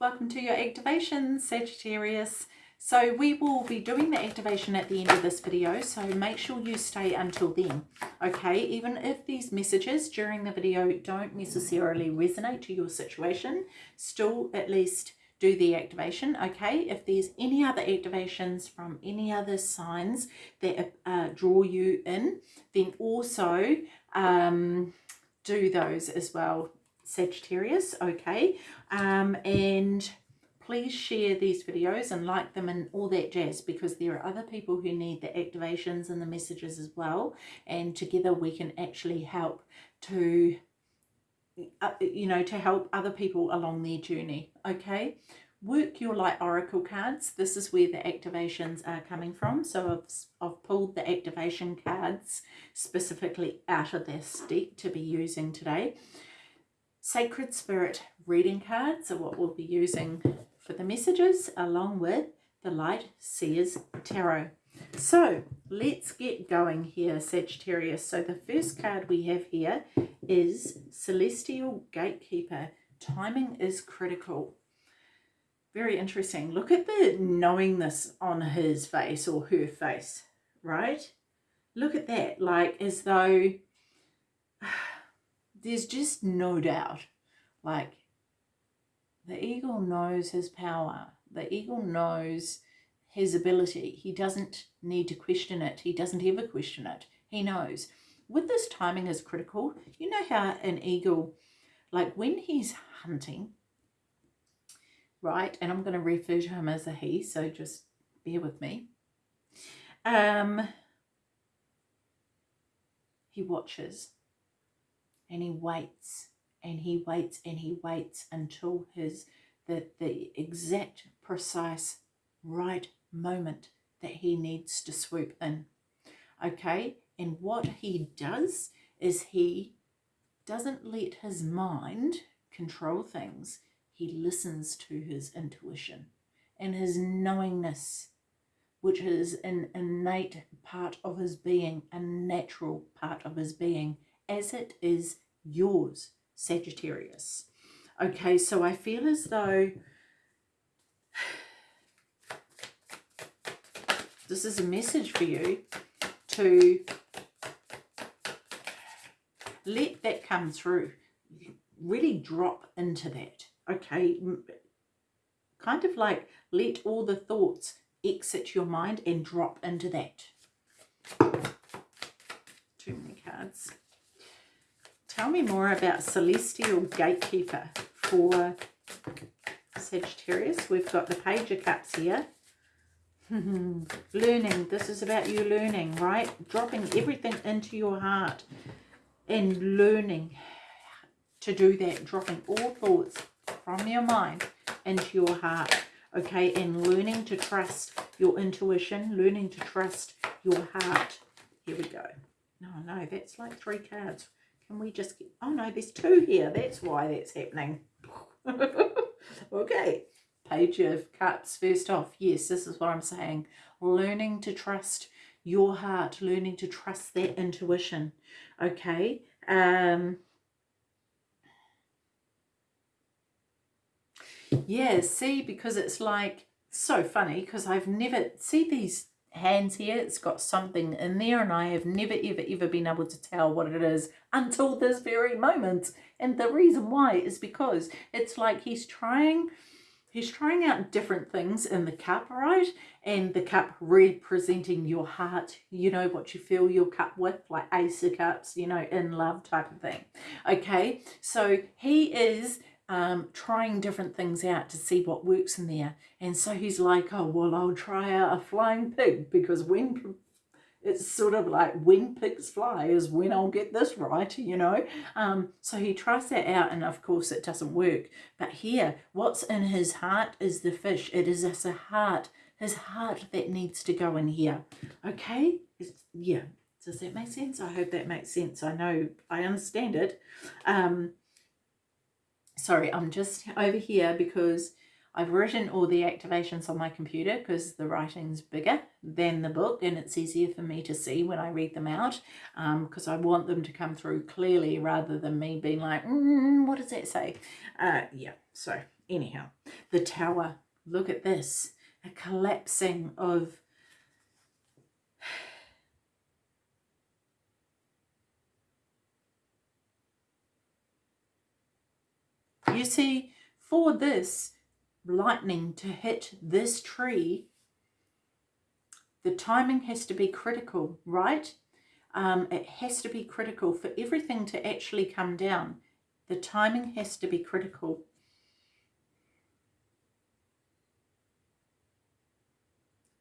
welcome to your activation Sagittarius. So we will be doing the activation at the end of this video, so make sure you stay until then, okay? Even if these messages during the video don't necessarily resonate to your situation, still at least do the activation, okay? If there's any other activations from any other signs that uh, draw you in, then also um, do those as well, Sagittarius, okay? Um, and please share these videos and like them and all that jazz because there are other people who need the activations and the messages as well. And together we can actually help to uh, you know to help other people along their journey okay. Work your light oracle cards. This is where the activations are coming from. So I've, I've pulled the activation cards specifically out of this deck to be using today sacred spirit reading cards are what we'll be using for the messages along with the Light Seers Tarot. So let's get going here, Sagittarius. So the first card we have here is Celestial Gatekeeper. Timing is critical. Very interesting. Look at the knowingness on his face or her face, right? Look at that, like as though there's just no doubt. Like the eagle knows his power. The eagle knows his ability. He doesn't need to question it. He doesn't ever question it. He knows. With this timing is critical. You know how an eagle, like when he's hunting, right, and I'm going to refer to him as a he, so just bear with me. Um, he watches and he waits and he waits and he waits until his the, the exact precise right moment that he needs to swoop in. Okay? And what he does is he doesn't let his mind control things. He listens to his intuition and his knowingness which is an innate part of his being a natural part of his being as it is yours Sagittarius. Okay, so I feel as though this is a message for you to let that come through. Really drop into that. Okay, kind of like let all the thoughts exit your mind and drop into that. Too many cards. Tell me more about Celestial Gatekeeper for Sagittarius. We've got the Page of Cups here. learning. This is about you learning, right? Dropping everything into your heart and learning to do that. Dropping all thoughts from your mind into your heart. Okay, and learning to trust your intuition, learning to trust your heart. Here we go. No, no, that's like three cards. Can we just oh no, there's two here. That's why that's happening. okay, page of cups first off. Yes, this is what I'm saying. Learning to trust your heart, learning to trust that intuition. Okay. Um, yeah, see, because it's like so funny because I've never, see these hands here. It's got something in there and I have never ever ever been able to tell what it is until this very moment. And the reason why is because it's like he's trying he's trying out different things in the cup right? And the cup representing your heart you know what you fill your cup with like ace of cups you know in love type of thing. Okay so he is um, trying different things out to see what works in there. And so he's like, oh, well, I'll try a flying pig because when it's sort of like when pigs fly is when I'll get this right, you know. Um, so he tries that out and of course it doesn't work. But here, what's in his heart is the fish. It is a heart, his heart that needs to go in here. Okay? It's, yeah. Does that make sense? I hope that makes sense. I know, I understand it. Um, sorry, I'm just over here because I've written all the activations on my computer because the writing's bigger than the book and it's easier for me to see when I read them out because um, I want them to come through clearly rather than me being like, mm, what does that say? Uh, yeah, so anyhow, the tower. Look at this. A collapsing of You see, for this lightning to hit this tree, the timing has to be critical, right? Um, it has to be critical for everything to actually come down. The timing has to be critical.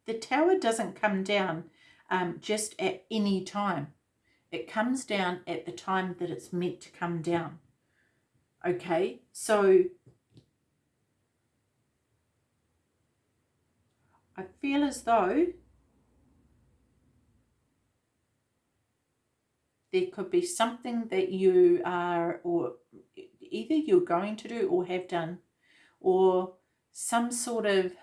The tower doesn't come down um, just at any time. It comes down at the time that it's meant to come down. Okay, so I feel as though there could be something that you are, or either you're going to do or have done, or some sort of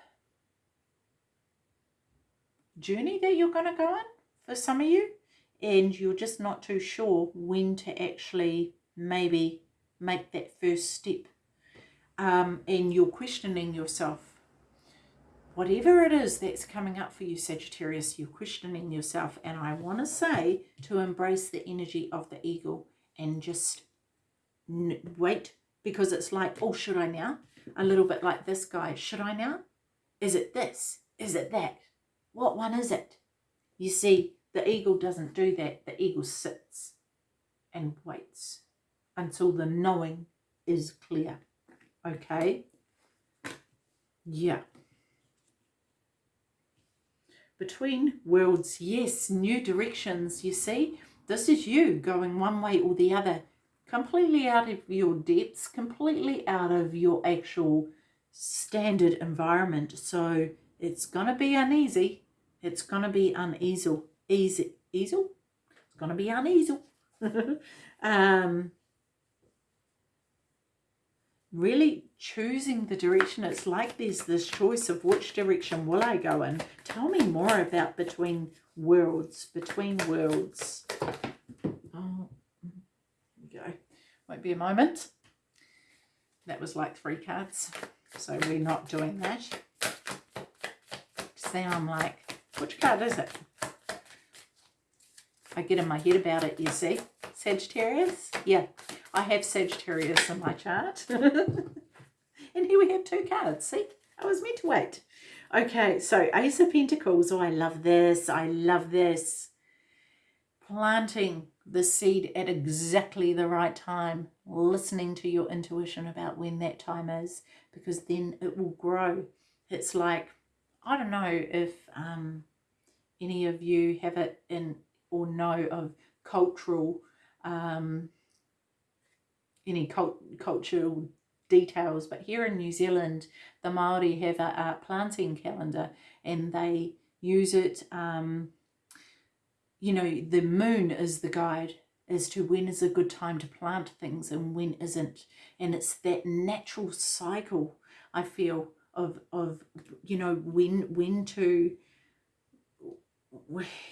journey that you're going to go on for some of you, and you're just not too sure when to actually maybe make that first step. Um, and you're questioning yourself. Whatever it is that's coming up for you, Sagittarius, you're questioning yourself. And I want to say to embrace the energy of the eagle and just wait because it's like, oh, should I now? A little bit like this guy. Should I now? Is it this? Is it that? What one is it? You see, the eagle doesn't do that. The eagle sits and waits until the knowing is clear. Okay? Yeah. Between worlds, yes, new directions, you see. This is you going one way or the other, completely out of your depths, completely out of your actual standard environment. So it's going to be uneasy. It's going to be uneasy. Easy. Easel? It's going to be uneasy. um, really choosing the direction. It's like there's this choice of which direction will I go in. Tell me more about Between Worlds. Between Worlds. Oh, we go. Won't be a moment. That was like three cards. So we're not doing that. See, I'm like, which card is it? I get in my head about it, you see. Sagittarius? Yeah, I have Sagittarius in my chart. and here we have two cards. See, I was meant to wait. Okay, so Ace of Pentacles. Oh, I love this. I love this. Planting the seed at exactly the right time. Listening to your intuition about when that time is. Because then it will grow. It's like, I don't know if um, any of you have it in or know of cultural um, any cult cultural details, but here in New Zealand, the Maori have a, a planting calendar and they use it, um, you know, the moon is the guide as to when is a good time to plant things and when isn't. And it's that natural cycle, I feel, of, of you know, when, when to,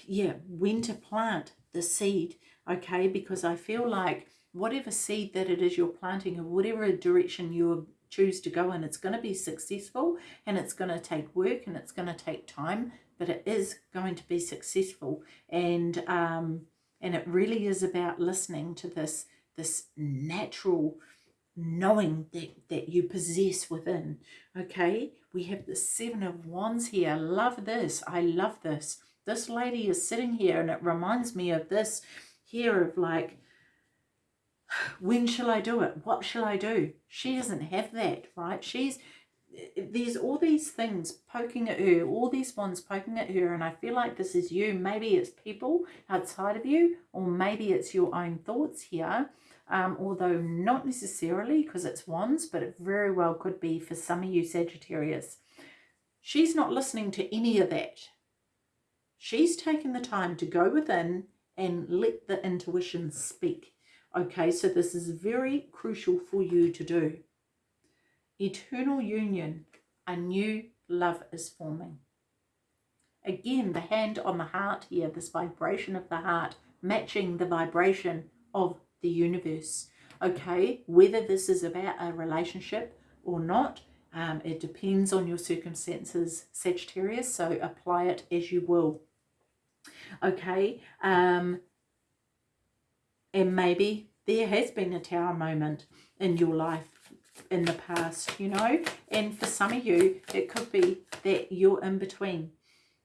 yeah, when to plant the seed, okay? Because I feel like whatever seed that it is you're planting or whatever direction you choose to go in, it's going to be successful and it's going to take work and it's going to take time, but it is going to be successful. And, um, and it really is about listening to this, this natural knowing that, that you possess within. Okay, we have the Seven of Wands here. Love this. I love this. This lady is sitting here and it reminds me of this here of like when shall I do it? What shall I do? She doesn't have that, right? She's, there's all these things poking at her, all these ones poking at her, and I feel like this is you. Maybe it's people outside of you, or maybe it's your own thoughts here, um, although not necessarily because it's wands, but it very well could be for some of you Sagittarius. She's not listening to any of that. She's taken the time to go within and let the intuition speak. Okay, so this is very crucial for you to do. Eternal union, a new love is forming. Again, the hand on the heart here, this vibration of the heart, matching the vibration of the universe. Okay, whether this is about a relationship or not, Um, it depends on your circumstances, Sagittarius, so apply it as you will. Okay, um, and maybe there has been a tower moment in your life in the past, you know, and for some of you, it could be that you're in between,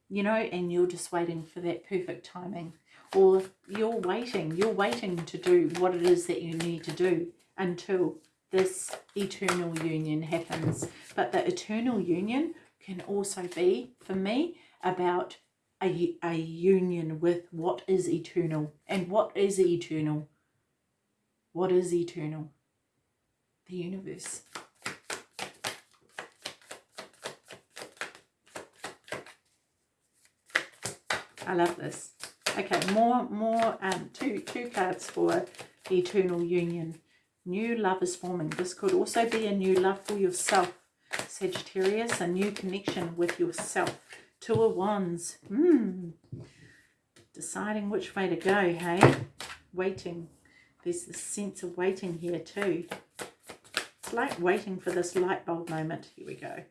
you know, and you're just waiting for that perfect timing or you're waiting, you're waiting to do what it is that you need to do until this eternal union happens. But the eternal union can also be, for me, about a, a union with what is eternal. And what is eternal? What is eternal? The universe. I love this. Okay, more, more, um, two, two cards for eternal union. New love is forming. This could also be a new love for yourself, Sagittarius, a new connection with yourself. Two of Wands. Hmm. Deciding which way to go, hey? Waiting. There's this sense of waiting here too. It's like waiting for this light bulb moment. Here we go.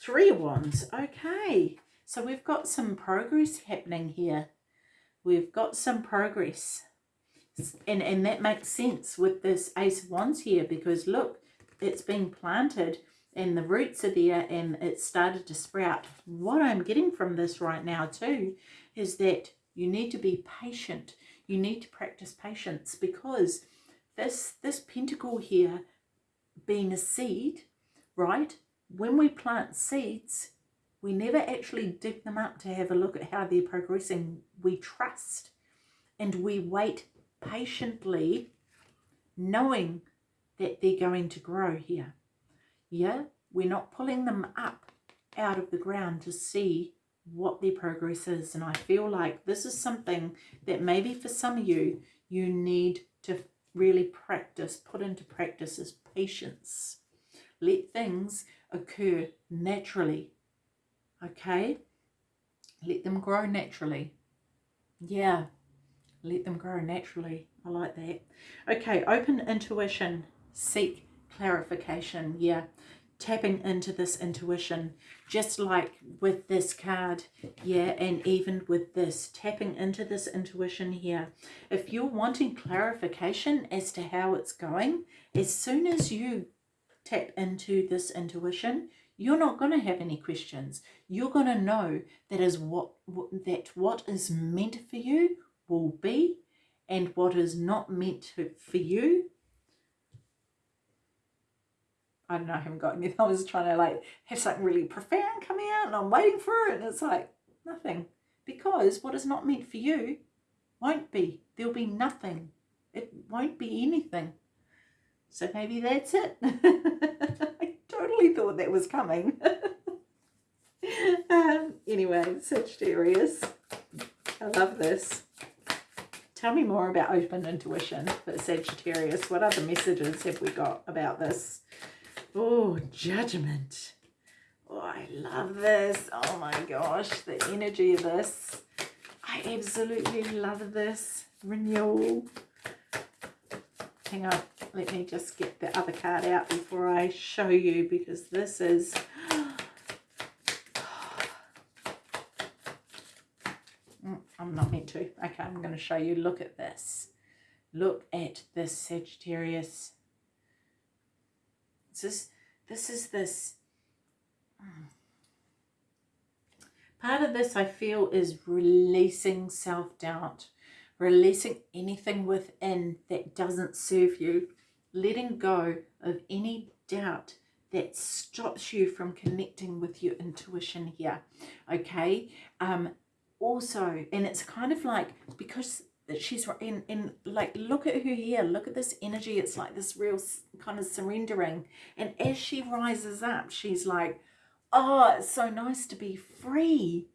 Three of Wands. Okay. So we've got some progress happening here. We've got some progress. And, and that makes sense with this Ace of Wands here because look, it's been planted and the roots are there and it started to sprout. What I'm getting from this right now too is that you need to be patient. You need to practice patience because this, this pentacle here being a seed, right? When we plant seeds, we never actually dig them up to have a look at how they're progressing. We trust and we wait patiently knowing that they're going to grow here. Yeah, we're not pulling them up out of the ground to see what their progress is. And I feel like this is something that maybe for some of you, you need to really practice, put into practice is patience. Let things occur naturally okay? Let them grow naturally. Yeah. Let them grow naturally. I like that. Okay open intuition. Seek clarification yeah tapping into this intuition just like with this card yeah and even with this tapping into this intuition here if you're wanting clarification as to how it's going as soon as you tap into this intuition you're not going to have any questions. You're going to know that is what, that what is meant for you will be and what is not meant to, for you I don't know, I haven't got anything. I was trying to like have something really profound coming out and I'm waiting for it and it's like nothing. Because what is not meant for you won't be. There'll be nothing. It won't be anything. So maybe that's it. I totally thought that was coming. um, anyway, Sagittarius, I love this. Tell me more about open intuition for Sagittarius. What other messages have we got about this? Oh, judgment. Oh, I love this. Oh my gosh, the energy of this. I absolutely love this. Renewal. Hang on let me just get the other card out before I show you because this is mm, I'm not meant to okay I'm going to show you look at this look at this Sagittarius this is this is this mm. part of this I feel is releasing self-doubt releasing anything within that doesn't serve you letting go of any doubt that stops you from connecting with your intuition here okay um also and it's kind of like because she's in in like look at her here look at this energy it's like this real kind of surrendering. And as she rises up she's like oh it's so nice to be free.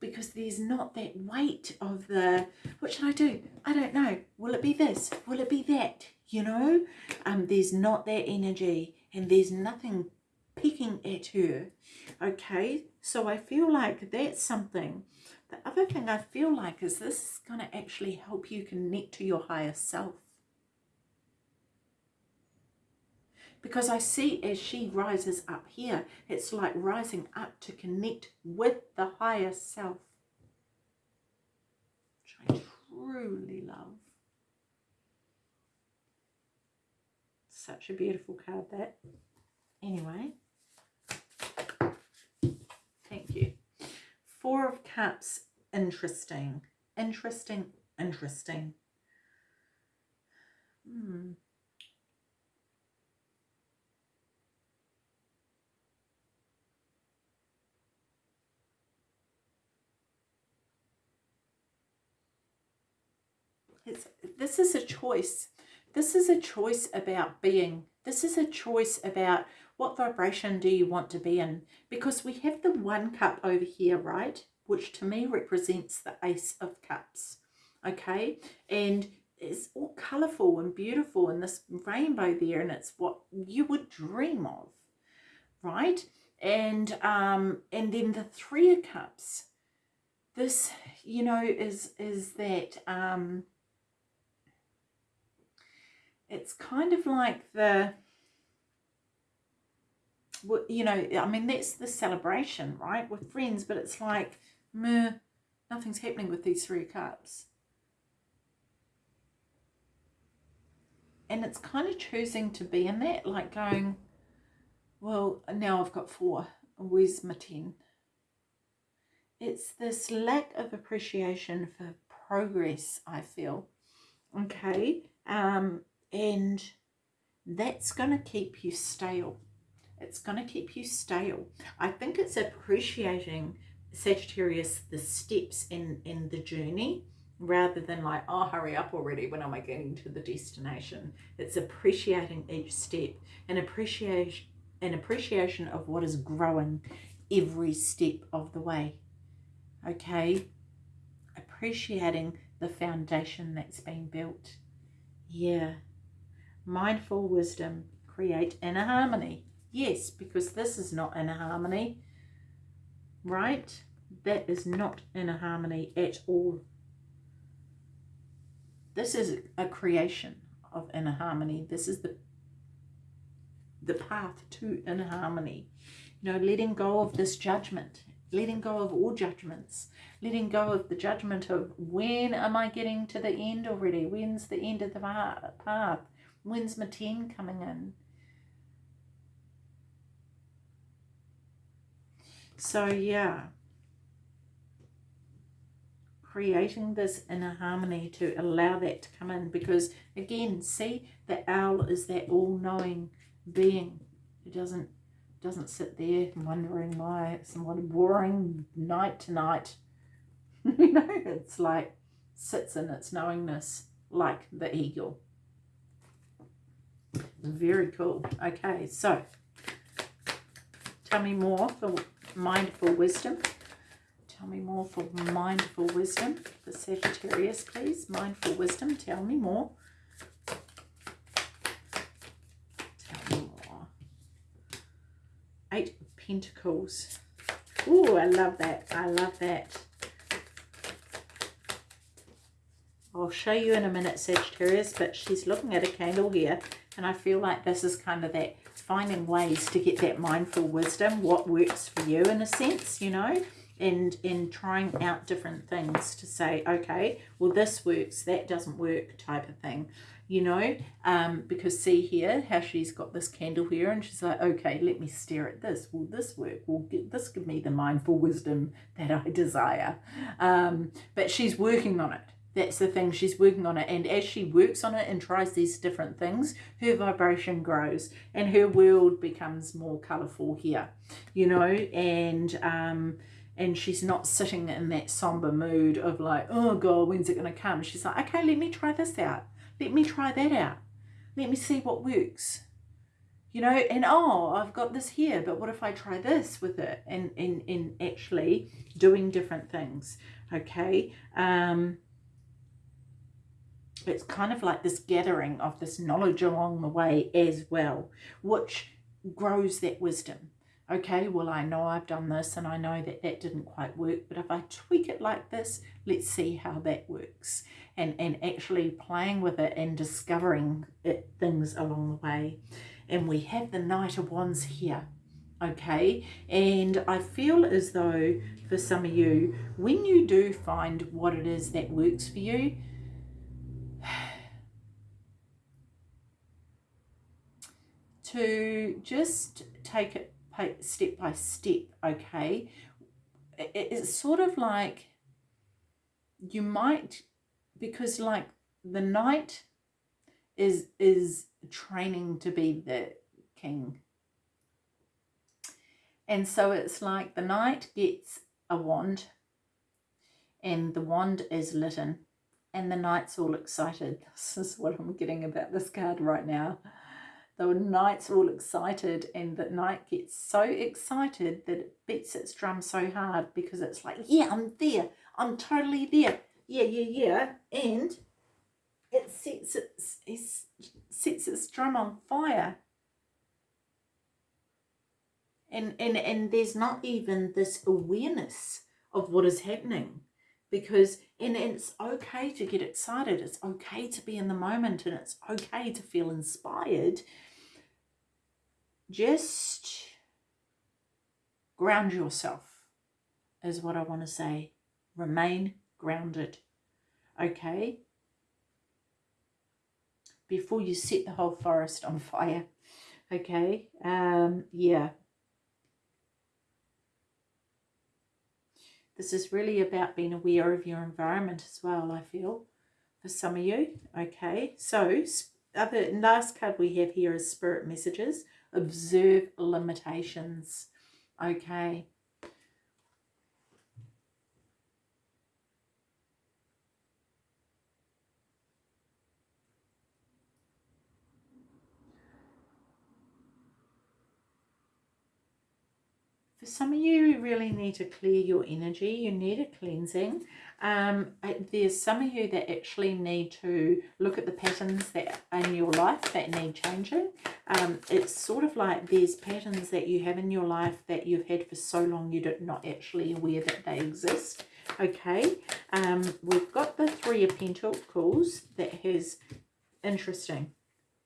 Because there's not that weight of the what should I do? I don't know. Will it be this? Will it be that? You know? Um there's not that energy and there's nothing picking at her. Okay? So I feel like that's something the other thing I feel like is this is going to actually help you connect to your higher self because I see as she rises up here, it's like rising up to connect with the higher self, which I truly love. Such a beautiful card that. Anyway, thank you. Four of Cups, interesting, interesting, interesting. Hmm. It's, this is a choice. This is a choice about being. This is a choice about what vibration do you want to be in? Because we have the one cup over here, right? Which to me represents the ace of cups. Okay. And it's all colourful and beautiful and this rainbow there and it's what you would dream of. Right. And um and then the three of cups. This, you know, is is that um it's kind of like the you know i mean that's the celebration right with friends but it's like meh, nothing's happening with these three cups. And it's kind of choosing to be in that like going well now i've got four. Where's my ten? It's this lack of appreciation for progress i feel okay um and that's going to keep you stale. It's going to keep you stale. I think it's appreciating Sagittarius the steps in in the journey rather than like oh hurry up already when am I getting to the destination. It's appreciating each step and appreciation an appreciation of what is growing every step of the way. Okay, appreciating the foundation that's been built. Yeah, mindful wisdom create inner harmony. Yes, because this is not inner harmony, right? That is not inner harmony at all. This is a creation of inner harmony. This is the the path to inner harmony. You know, letting go of this judgment, letting go of all judgments, letting go of the judgment of when am I getting to the end already? When's the end of the path? When's my 10 coming in? So yeah, creating this inner harmony to allow that to come in because again, see the owl is that all-knowing being who doesn't doesn't sit there wondering why it's somewhat boring night to night. you know, it's like sits in its knowingness like the eagle. Very cool. Okay, so tell me more for mindful wisdom. Tell me more for mindful wisdom. The Sagittarius, please. Mindful wisdom. Tell me more. Tell me more. Eight of Pentacles. Oh, I love that. I love that. I'll show you in a minute, Sagittarius, but she's looking at a candle here and I feel like this is kind of that finding ways to get that mindful wisdom, what works for you in a sense, you know, and in trying out different things to say, okay, well, this works, that doesn't work type of thing, you know, um, because see here how she's got this candle here and she's like, okay, let me stare at this. Will this work? Will get, this give me the mindful wisdom that I desire? Um, but she's working on it that's the thing she's working on it and as she works on it and tries these different things her vibration grows and her world becomes more colorful here you know? And um and she's not sitting in that somber mood of like oh god when's it going to come? She's like okay let me try this out. Let me try that out. Let me see what works. You know? And oh i've got this here but what if i try this with it? And and, and actually doing different things okay? Um it's kind of like this gathering of this knowledge along the way as well, which grows that wisdom. Okay, well, I know I've done this and I know that that didn't quite work, but if I tweak it like this, let's see how that works. And, and actually playing with it and discovering it, things along the way. and we have the Knight of Wands here. Okay, and I feel as though for some of you, when you do find what it is that works for you, to just take it step by step, okay? It's sort of like you might, because like the knight is is training to be the king. And so it's like the knight gets a wand and the wand is lit in and the knight's all excited. This is what I'm getting about this card right now. The knight's all excited and the knight gets so excited that it beats its drum so hard because it's like, yeah, I'm there. I'm totally there. Yeah, yeah, yeah. And it sets its, it sets its drum on fire. And, and, and there's not even this awareness of what is happening because and, and it's okay to get excited it's okay to be in the moment and it's okay to feel inspired just ground yourself is what I want to say remain grounded okay before you set the whole forest on fire okay um yeah This is really about being aware of your environment as well, I feel, for some of you. Okay, so other last card we have here is Spirit Messages. Observe limitations. Okay, some of you, really need to clear your energy. You need a cleansing. Um, there's some of you that actually need to look at the patterns that in your life that need changing. Um, it's sort of like there's patterns that you have in your life that you've had for so long you're not actually aware that they exist. Okay, um, we've got the Three of Pentacles that has, interesting,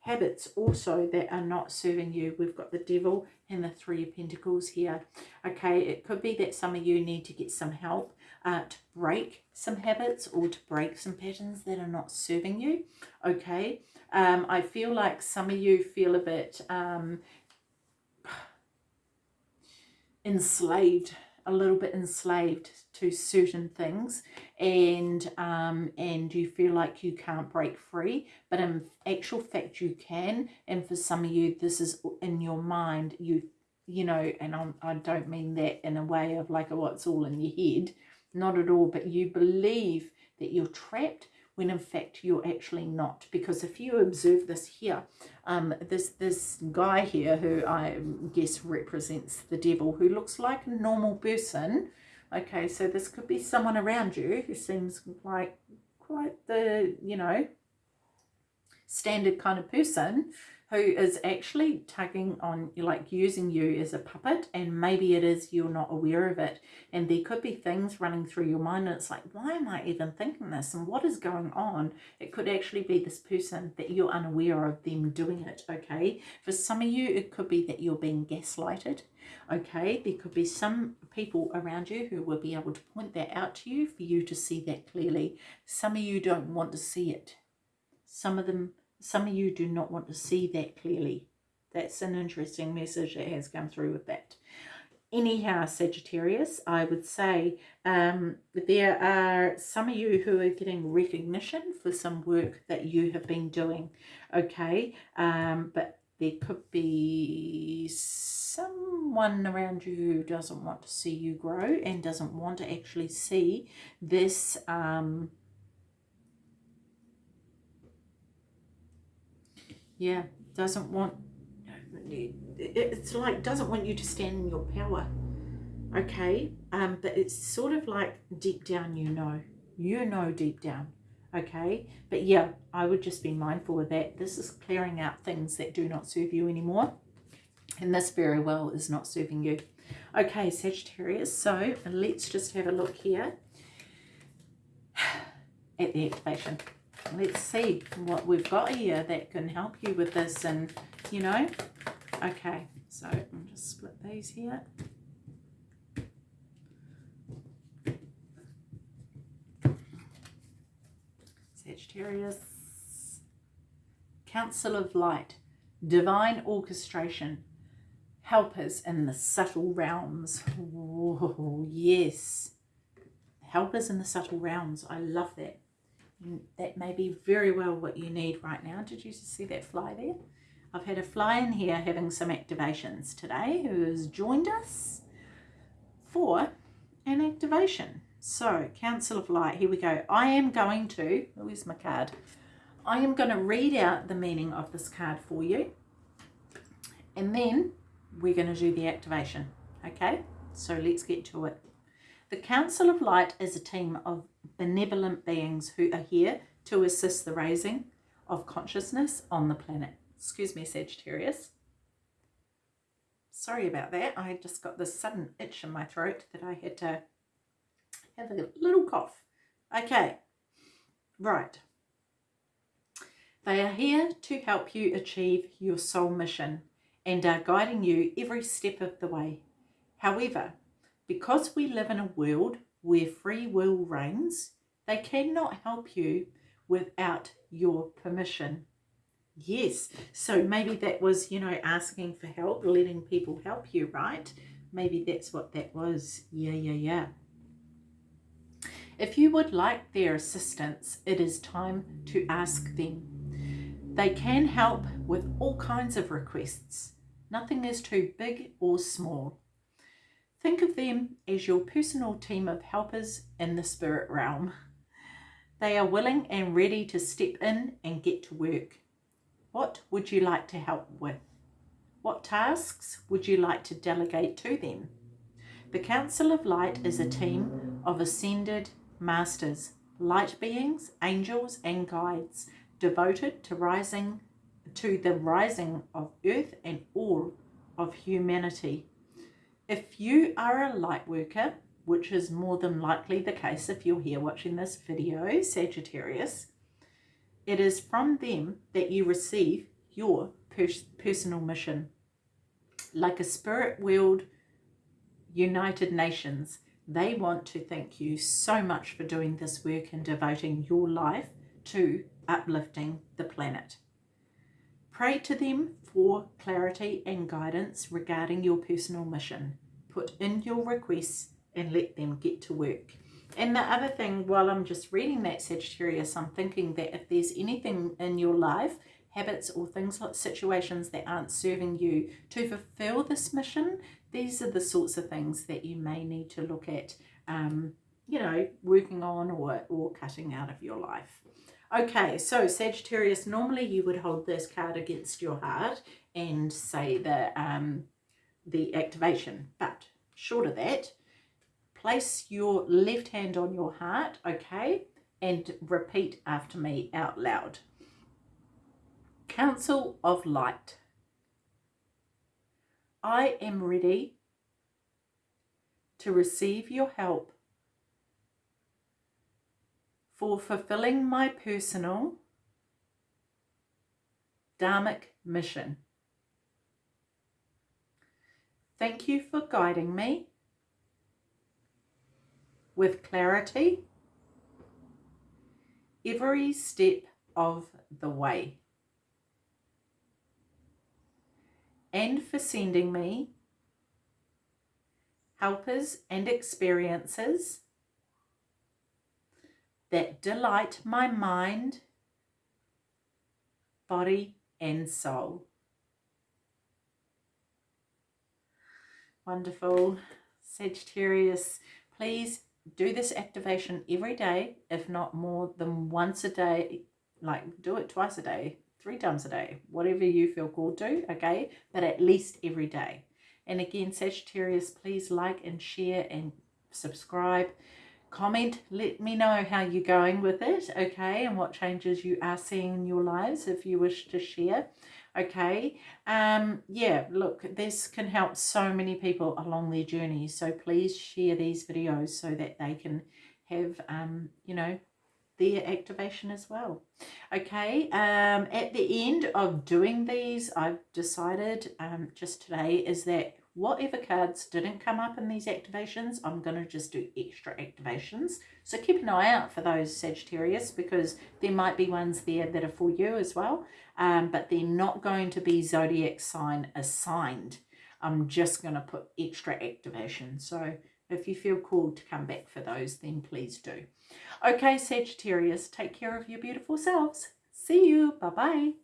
habits also that are not serving you. We've got the devil and the three of pentacles here. Okay, it could be that some of you need to get some help uh, to break some habits or to break some patterns that are not serving you. Okay, um, I feel like some of you feel a bit um, enslaved a little bit enslaved to certain things and um, and you feel like you can't break free but in actual fact you can and for some of you this is in your mind you you know and I'm, I don't mean that in a way of like oh it's all in your head not at all but you believe that you're trapped when in fact you're actually not. Because if you observe this here um, this this guy here who I guess represents the devil who looks like a normal person okay so this could be someone around you who seems like quite the you know standard kind of person who is actually tugging on, like using you as a puppet and maybe it is you're not aware of it and there could be things running through your mind and it's like, why am I even thinking this and what is going on? It could actually be this person that you're unaware of them doing it, okay? For some of you, it could be that you're being gaslighted, okay? There could be some people around you who will be able to point that out to you for you to see that clearly. Some of you don't want to see it. Some of them some of you do not want to see that clearly. That's an interesting message that has come through with that. Anyhow, Sagittarius, I would say um, there are some of you who are getting recognition for some work that you have been doing, okay? Um, but there could be someone around you who doesn't want to see you grow and doesn't want to actually see this um, yeah doesn't want it's like doesn't want you to stand in your power okay? Um but it's sort of like deep down you know. You know deep down okay? But yeah i would just be mindful of that. This is clearing out things that do not serve you anymore and this very well is not serving you. Okay sagittarius so let's just have a look here at the activation let's see what we've got here that can help you with this and you know. Okay, so I'll just split these here. Sagittarius. Council of Light. Divine orchestration. Helpers in the subtle realms. Oh, yes. Helpers in the subtle realms. I love that. Mm, that may be very well what you need right now. Did you see that fly there? I've had a fly in here having some activations today who has joined us for an activation. So, Council of Light, here we go. I am going to, oh, where's my card? I am going to read out the meaning of this card for you. And then we're going to do the activation. Okay, so let's get to it. The Council of Light is a team of benevolent beings who are here to assist the raising of consciousness on the planet. Excuse me, Sagittarius. Sorry about that. I just got this sudden itch in my throat that I had to have a little cough. Okay, right. They are here to help you achieve your soul mission and are guiding you every step of the way. However, because we live in a world where free will reigns, they cannot help you without your permission. Yes, so maybe that was, you know, asking for help, letting people help you, right? Maybe that's what that was. Yeah, yeah, yeah. If you would like their assistance, it is time to ask them. They can help with all kinds of requests. Nothing is too big or small. Think of them as your personal team of helpers in the spirit realm. They are willing and ready to step in and get to work. What would you like to help with? What tasks would you like to delegate to them? The Council of Light is a team of ascended masters, light beings, angels and guides devoted to rising to the rising of earth and all of humanity. If you are a light worker, which is more than likely the case if you're here watching this video, Sagittarius, it is from them that you receive your pers personal mission. Like a spirit world United Nations, they want to thank you so much for doing this work and devoting your life to uplifting the planet. Pray to them for clarity and guidance regarding your personal mission put in your requests and let them get to work. And the other thing, while I'm just reading that Sagittarius, I'm thinking that if there's anything in your life, habits or things like situations that aren't serving you to fulfill this mission, these are the sorts of things that you may need to look at, um, you know, working on or, or cutting out of your life. Okay, so Sagittarius, normally you would hold this card against your heart and say that um, the activation. But short of that, place your left hand on your heart, okay, and repeat after me out loud. Council of Light. I am ready to receive your help for fulfilling my personal dharmic mission. Thank you for guiding me with clarity every step of the way and for sending me helpers and experiences that delight my mind, body and soul. Wonderful. Sagittarius, please do this activation every day, if not more than once a day. Like do it twice a day, three times a day, whatever you feel called to, okay? But at least every day. And again, Sagittarius, please like and share and subscribe. Comment, let me know how you're going with it, okay? And what changes you are seeing in your lives if you wish to share okay um yeah look this can help so many people along their journey so please share these videos so that they can have um you know their activation as well. Okay, um, at the end of doing these, I've decided um, just today is that whatever cards didn't come up in these activations, I'm going to just do extra activations. So keep an eye out for those Sagittarius because there might be ones there that are for you as well, um, but they're not going to be zodiac sign assigned. I'm just going to put extra activation. So if you feel called to come back for those, then please do. Okay, Sagittarius, take care of your beautiful selves. See you. Bye-bye.